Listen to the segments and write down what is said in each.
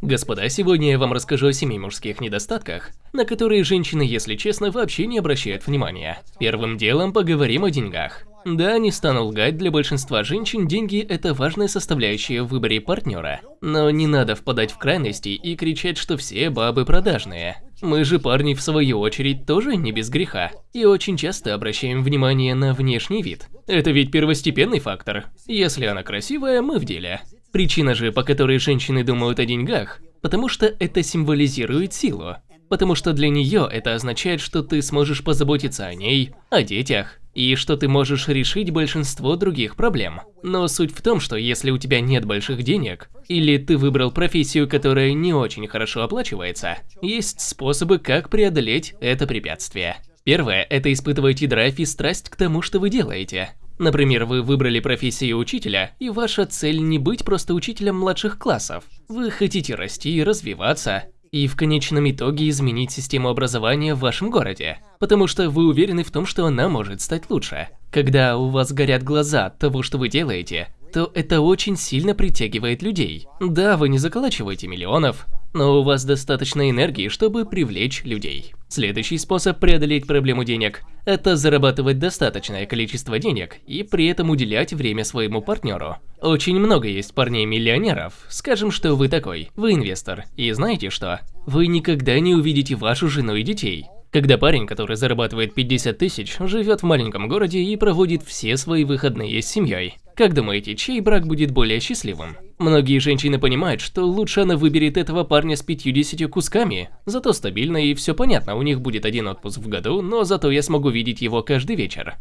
Господа, сегодня я вам расскажу о семи мужских недостатках, на которые женщины, если честно, вообще не обращают внимания. Первым делом поговорим о деньгах. Да, не стану лгать, для большинства женщин деньги – это важная составляющая в выборе партнера. Но не надо впадать в крайности и кричать, что все бабы продажные. Мы же парни в свою очередь тоже не без греха. И очень часто обращаем внимание на внешний вид. Это ведь первостепенный фактор. Если она красивая, мы в деле. Причина же, по которой женщины думают о деньгах, потому что это символизирует силу. Потому что для нее это означает, что ты сможешь позаботиться о ней, о детях, и что ты можешь решить большинство других проблем. Но суть в том, что если у тебя нет больших денег, или ты выбрал профессию, которая не очень хорошо оплачивается, есть способы, как преодолеть это препятствие. Первое – это испытывайте драйв и страсть к тому, что вы делаете. Например, вы выбрали профессию учителя, и ваша цель не быть просто учителем младших классов. Вы хотите расти и развиваться, и в конечном итоге изменить систему образования в вашем городе, потому что вы уверены в том, что она может стать лучше. Когда у вас горят глаза от того, что вы делаете, то это очень сильно притягивает людей. Да, вы не заколачиваете миллионов, но у вас достаточно энергии, чтобы привлечь людей. Следующий способ преодолеть проблему денег – это зарабатывать достаточное количество денег и при этом уделять время своему партнеру. Очень много есть парней-миллионеров. Скажем, что вы такой, вы инвестор, и знаете что? Вы никогда не увидите вашу жену и детей. Когда парень, который зарабатывает 50 тысяч, живет в маленьком городе и проводит все свои выходные с семьей. Как думаете, чей брак будет более счастливым? Многие женщины понимают, что лучше она выберет этого парня с 50 кусками, зато стабильно и все понятно, у них будет один отпуск в году, но зато я смогу видеть его каждый вечер.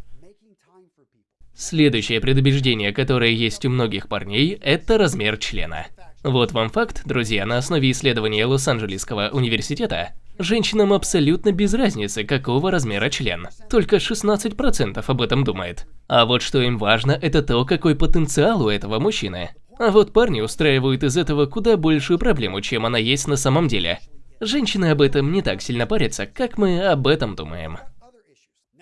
Следующее предубеждение, которое есть у многих парней, это размер члена. Вот вам факт, друзья, на основе исследования Лос-Анджелесского университета. Женщинам абсолютно без разницы, какого размера член. Только 16% об этом думает. А вот что им важно, это то, какой потенциал у этого мужчины. А вот парни устраивают из этого куда большую проблему, чем она есть на самом деле. Женщины об этом не так сильно парятся, как мы об этом думаем.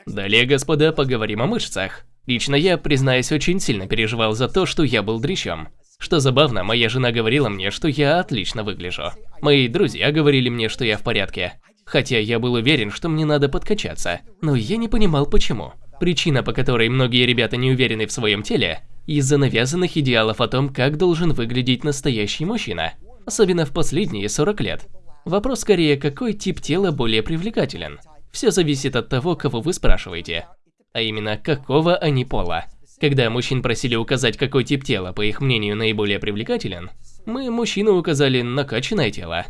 Далее, господа, поговорим о мышцах. Лично я, признаюсь, очень сильно переживал за то, что я был дрищом. Что забавно, моя жена говорила мне, что я отлично выгляжу. Мои друзья говорили мне, что я в порядке. Хотя я был уверен, что мне надо подкачаться, но я не понимал почему. Причина, по которой многие ребята не уверены в своем теле, из-за навязанных идеалов о том, как должен выглядеть настоящий мужчина. Особенно в последние 40 лет. Вопрос скорее, какой тип тела более привлекателен. Все зависит от того, кого вы спрашиваете. А именно, какого они пола. Когда мужчин просили указать, какой тип тела, по их мнению, наиболее привлекателен, мы, мужчины, указали накачанное тело.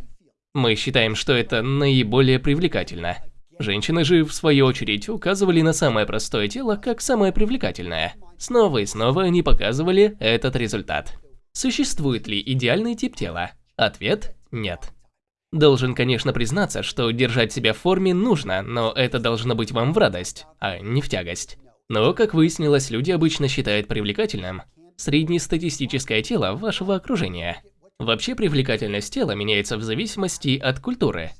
Мы считаем, что это наиболее привлекательно. Женщины же, в свою очередь, указывали на самое простое тело как самое привлекательное. Снова и снова они показывали этот результат. Существует ли идеальный тип тела? Ответ – нет. Должен, конечно, признаться, что держать себя в форме нужно, но это должно быть вам в радость, а не в тягость. Но, как выяснилось, люди обычно считают привлекательным среднестатистическое тело вашего окружения. Вообще привлекательность тела меняется в зависимости от культуры.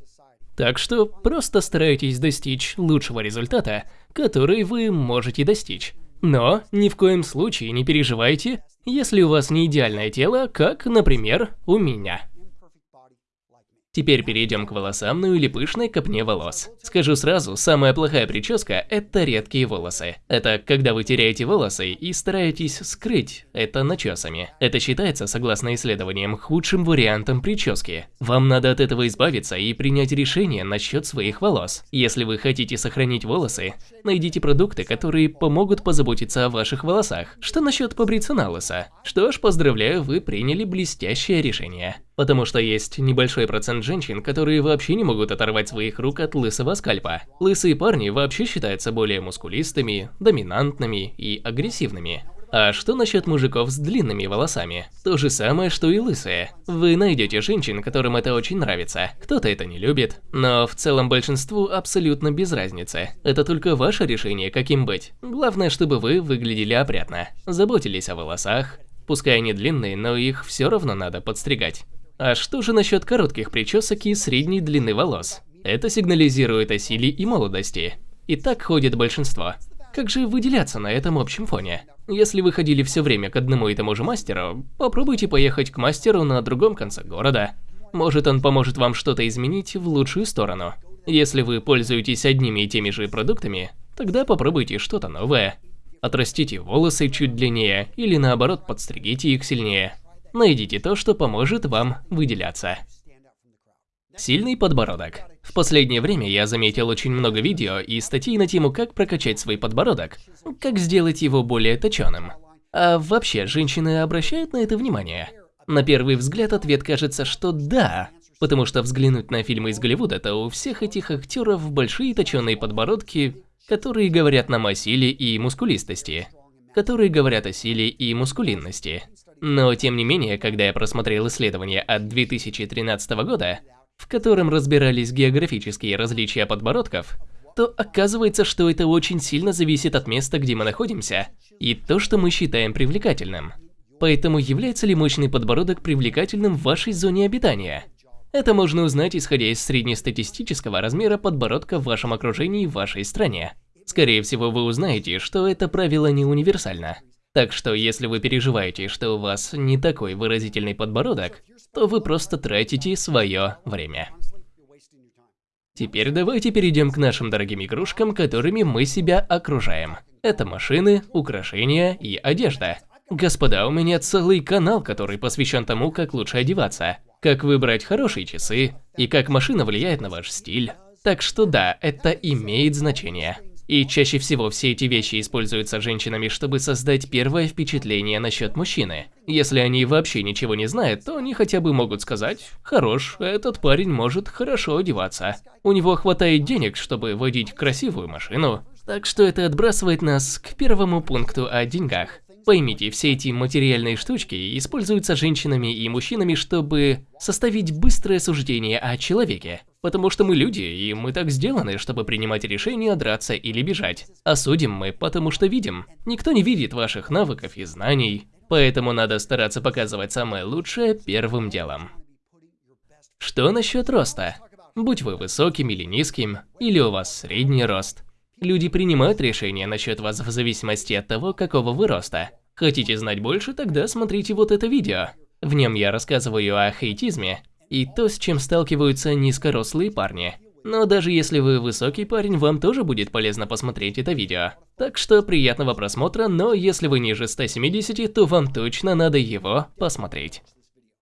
Так что просто старайтесь достичь лучшего результата, который вы можете достичь. Но ни в коем случае не переживайте, если у вас не идеальное тело, как, например, у меня. Теперь перейдем к волосам, ну или пышной копне волос. Скажу сразу, самая плохая прическа – это редкие волосы. Это когда вы теряете волосы и стараетесь скрыть это начесами. Это считается, согласно исследованиям, худшим вариантом прически. Вам надо от этого избавиться и принять решение насчет своих волос. Если вы хотите сохранить волосы, найдите продукты, которые помогут позаботиться о ваших волосах. Что насчет побриться на лысо? Что ж, поздравляю, вы приняли блестящее решение. Потому что есть небольшой процент женщин, которые вообще не могут оторвать своих рук от лысого скальпа. Лысые парни вообще считаются более мускулистыми, доминантными и агрессивными. А что насчет мужиков с длинными волосами? То же самое, что и лысые. Вы найдете женщин, которым это очень нравится. Кто-то это не любит, но в целом большинству абсолютно без разницы. Это только ваше решение, каким быть. Главное, чтобы вы выглядели опрятно, заботились о волосах. Пускай они длинные, но их все равно надо подстригать. А что же насчет коротких причесок и средней длины волос? Это сигнализирует о силе и молодости. И так ходит большинство. Как же выделяться на этом общем фоне? Если вы ходили все время к одному и тому же мастеру, попробуйте поехать к мастеру на другом конце города. Может он поможет вам что-то изменить в лучшую сторону. Если вы пользуетесь одними и теми же продуктами, тогда попробуйте что-то новое. Отрастите волосы чуть длиннее или наоборот подстригите их сильнее. Найдите то, что поможет вам выделяться. Сильный подбородок. В последнее время я заметил очень много видео и статей на тему, как прокачать свой подбородок, как сделать его более точеным. А вообще, женщины обращают на это внимание? На первый взгляд ответ кажется, что да, потому что взглянуть на фильмы из Голливуда, то у всех этих актеров большие точеные подбородки, которые говорят нам о силе и мускулистости, которые говорят о силе и мускулинности. Но тем не менее, когда я просмотрел исследование от 2013 года, в котором разбирались географические различия подбородков, то оказывается, что это очень сильно зависит от места, где мы находимся, и то, что мы считаем привлекательным. Поэтому является ли мощный подбородок привлекательным в вашей зоне обитания? Это можно узнать, исходя из среднестатистического размера подбородка в вашем окружении в вашей стране. Скорее всего, вы узнаете, что это правило не универсально. Так что, если вы переживаете, что у вас не такой выразительный подбородок, то вы просто тратите свое время. Теперь давайте перейдем к нашим дорогим игрушкам, которыми мы себя окружаем. Это машины, украшения и одежда. Господа, у меня целый канал, который посвящен тому, как лучше одеваться, как выбрать хорошие часы и как машина влияет на ваш стиль. Так что да, это имеет значение. И чаще всего все эти вещи используются женщинами, чтобы создать первое впечатление насчет мужчины. Если они вообще ничего не знают, то они хотя бы могут сказать «Хорош, этот парень может хорошо одеваться. У него хватает денег, чтобы водить красивую машину». Так что это отбрасывает нас к первому пункту о деньгах. Поймите, все эти материальные штучки используются женщинами и мужчинами, чтобы составить быстрое суждение о человеке. Потому что мы люди, и мы так сделаны, чтобы принимать решения драться или бежать. А судим мы, потому что видим. Никто не видит ваших навыков и знаний, поэтому надо стараться показывать самое лучшее первым делом. Что насчет роста? Будь вы высоким или низким, или у вас средний рост. Люди принимают решения насчет вас в зависимости от того, какого вы роста. Хотите знать больше, тогда смотрите вот это видео. В нем я рассказываю о хейтизме и то, с чем сталкиваются низкорослые парни. Но даже если вы высокий парень, вам тоже будет полезно посмотреть это видео. Так что приятного просмотра, но если вы ниже 170, то вам точно надо его посмотреть.